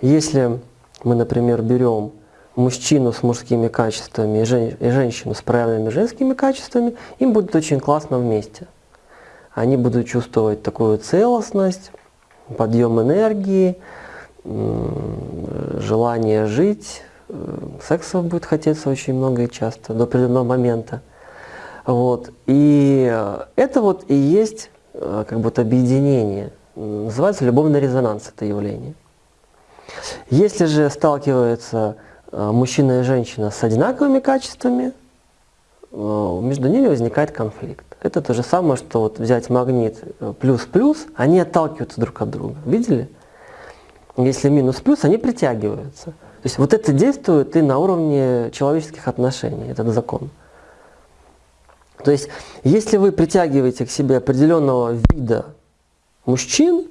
Если мы, например, берем мужчину с мужскими качествами и, жен, и женщину с проявленными женскими качествами, им будет очень классно вместе. Они будут чувствовать такую целостность, подъем энергии, желание жить, э, секса будет хотеться очень много и часто, до определенного момента. Вот. И э, это вот и есть э, как будто объединение. Называется любовный резонанс это явление. Если же сталкиваются мужчина и женщина с одинаковыми качествами, между ними возникает конфликт. Это то же самое, что вот взять магнит плюс-плюс, они отталкиваются друг от друга. Видели? Если минус-плюс, они притягиваются. То есть вот это действует и на уровне человеческих отношений, этот закон. То есть, если вы притягиваете к себе определенного вида мужчин,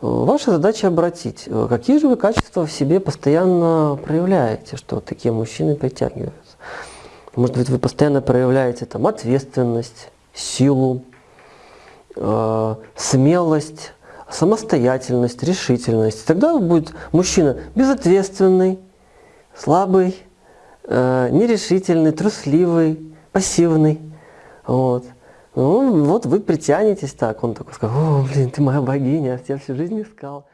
ваша задача обратить, какие же вы качества в себе постоянно проявляете, что такие мужчины притягиваются. Может быть, вы постоянно проявляете там ответственность, силу, э, смелость, самостоятельность, решительность. Тогда будет мужчина безответственный, слабый, э, нерешительный, трусливый, пассивный. Вот. Ну, вот вы притянетесь так, он такой скажет, о, блин, ты моя богиня, я тебя всю жизнь искал.